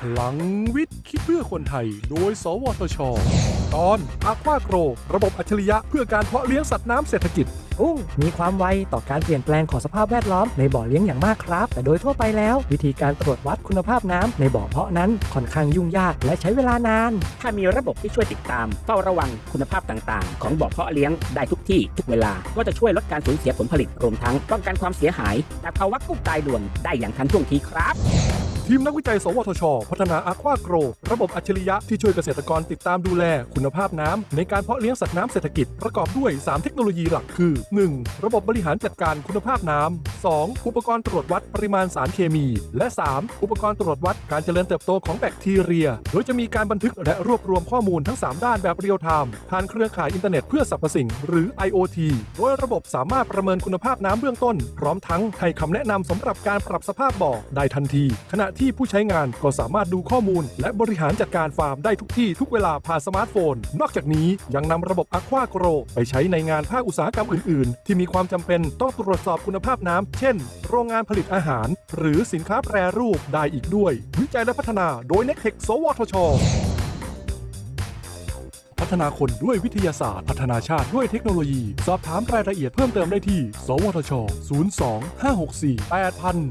พลังวิทย์คิดเพื่อคนไทย โดย สวทช ตอนอาควาโกร ระบบอัจฉริยะเพื่อการเพาะเลี้ยงสัตว์น้ำเศรษฐกิจ กุ้งมีความไวต่อการเปลี่ยนแปลงของสภาพแวดล้อมในบ่อเลี้ยงอย่างมากครับ แต่โดยทั่วไปแล้ว วิธีการตรวจวัดคุณภาพน้ำในบ่อเพาะนั้นค่อนข้างยุ่งยากและใช้เวลานาน ถ้ามีระบบที่ช่วยติดตาม เฝ้าระวังคุณภาพต่างๆ ของบ่อเพาะเลี้ยงได้ทุกที่ทุกเวลา ก็จะช่วยลดการสูญเสียผลผลิตรวมทั้งป้องกันความเสียหายจากภาวะกุ้งตายด่วนได้อย่างทันท่วงทีครับ ทีมนักวิจัย สวทช พัฒนา AquaGrow ระบบอัจฉริยะที่ช่วยเกษตรกรติดตามดูแล คุณภาพน้ำในการเพาะเลี้ยงสัตว์น้ำเศรษฐกิจประกอบด้วย 3 เทคโนโลยีหลักคือ 1. ระบบบริหารจัดการคุณภาพน้ำ 2. อุปกรณ์ตรวจวัดปริมาณสารเคมี และ 3. อุปกรณ์ตรวจวัดการเจริญเติบโตของแบคทีเรีย โดยจะมีการบันทึกและรวบรวมข้อมูลทั้ง 3 ด้านแบบ real time ผ่านเครือข่ายอินเทอร์เน็ตเพื่อสรรพสิ่ง หรือ IoT โดยระบบสามารถประเมินคุณภาพน้ำเบื้องต้น พร้อมทั้งให้คำแนะนำสำหรับการปรับสภาพบ่อได้ทันที ขณะที่ผู้ใช้งานก็สามารถดูข้อมูล และบริหารจัดการฟาร์มได้ทุกที่ทุกเวลาผ่านสมาร์ทโฟน นอกจากนี้ยังนำระบบ Aqua Grow ไปใช้ในงานภาคอุตสาหกรรมอื่น ๆ ที่มีความจำเป็นต้องตรวจสอบคุณภาพน้ำเช่น โรงงานผลิตอาหาร หรือสินค้าแปรรูปได้อีกด้วย วิจัยและพัฒนาโดย n e c t e c h สวทชพัฒนาคนด้วยวิทยาศาสตร์ พัฒนาชาติด้วยเทคโนโลยี สอบถามรายละเอียดเพิ่มเติมได้ที่ สวทช 02 564 8000